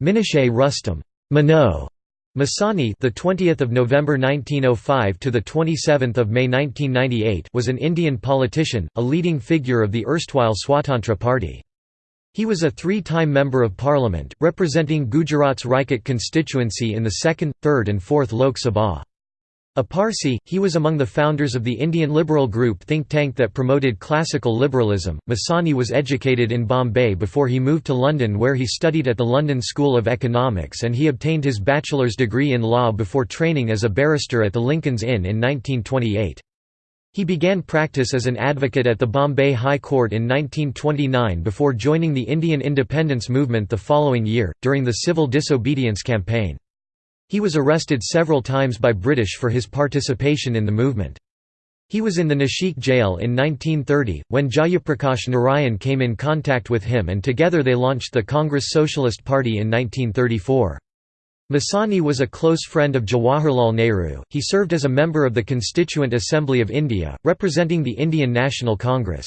Minocher Rustom Minoo Masani, the 20th of November 1905 to the 27th of May 1998, was an Indian politician, a leading figure of the erstwhile Swatantra Party. He was a three-time member of parliament, representing Gujarat's Rajkot constituency in the 2nd, 3rd and 4th Lok Sabha. A Parsi, he was among the founders of the Indian Liberal Group think tank that promoted classical liberalism. Masani was educated in Bombay before he moved to London where he studied at the London School of Economics and he obtained his bachelor's degree in law before training as a barrister at the Lincoln's Inn in 1928. He began practice as an advocate at the Bombay High Court in 1929 before joining the Indian independence movement the following year, during the civil disobedience campaign. He was arrested several times by British for his participation in the movement. He was in the Nashik jail in 1930, when Jayaprakash Narayan came in contact with him and together they launched the Congress Socialist Party in 1934. Masani was a close friend of Jawaharlal Nehru. He served as a member of the Constituent Assembly of India, representing the Indian National Congress.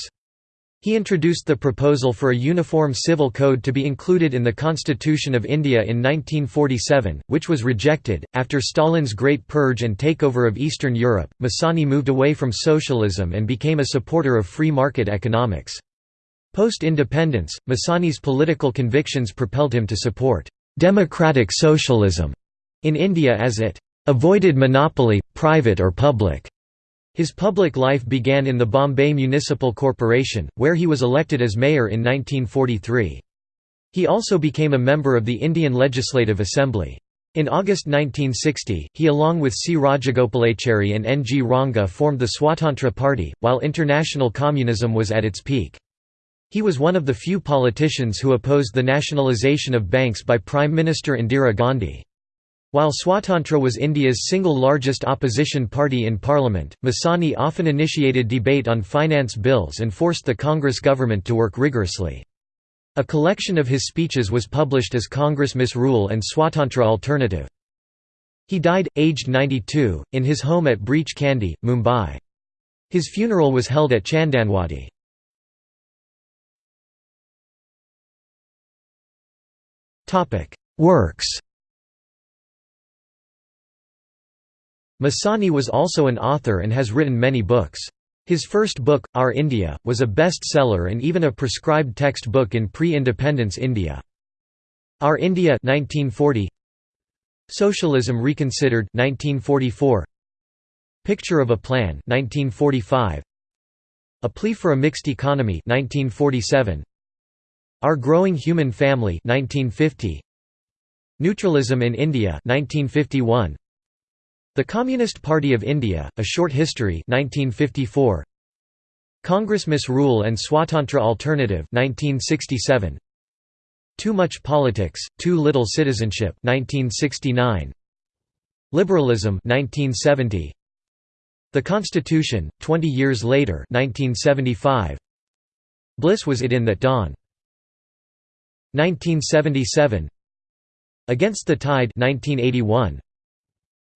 He introduced the proposal for a uniform civil code to be included in the Constitution of India in 1947, which was rejected. After Stalin's Great Purge and takeover of Eastern Europe, Masani moved away from socialism and became a supporter of free market economics. Post-independence, Masani's political convictions propelled him to support democratic socialism in India as it avoided monopoly, private or public. His public life began in the Bombay Municipal Corporation, where he was elected as mayor in 1943. He also became a member of the Indian Legislative Assembly. In August 1960, he along with C. Rajagopalachari and N. G. Ranga formed the Swatantra Party, while international communism was at its peak. He was one of the few politicians who opposed the nationalisation of banks by Prime Minister Indira Gandhi. While Swatantra was India's single largest opposition party in parliament, Masani often initiated debate on finance bills and forced the Congress government to work rigorously. A collection of his speeches was published as Congress Misrule and Swatantra Alternative. He died, aged 92, in his home at Breach Candy, Mumbai. His funeral was held at Chandanwadi. Works Masani was also an author and has written many books. His first book, Our India, was a bestseller and even a prescribed textbook in pre-independence India. Our India 1940, Socialism Reconsidered 1944, Picture of a Plan 1945, A Plea for a Mixed Economy 1947, Our Growing Human Family 1950, Neutralism in India 1951, the Communist Party of India, A Short History 1954. Congress Misrule and Swatantra Alternative 1967. Too Much Politics, Too Little Citizenship 1969. Liberalism 1970. The Constitution, 20 years later 1975. Bliss was it in that dawn. 1977. Against the Tide 1981.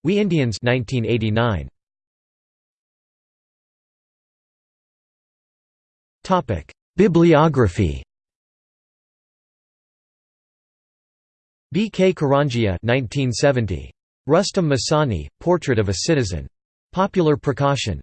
We Indians 1989. Topic: Bibliography. B. K. Karanjia 1970. Rustam Masani, Portrait of a Citizen. Popular Prakashan.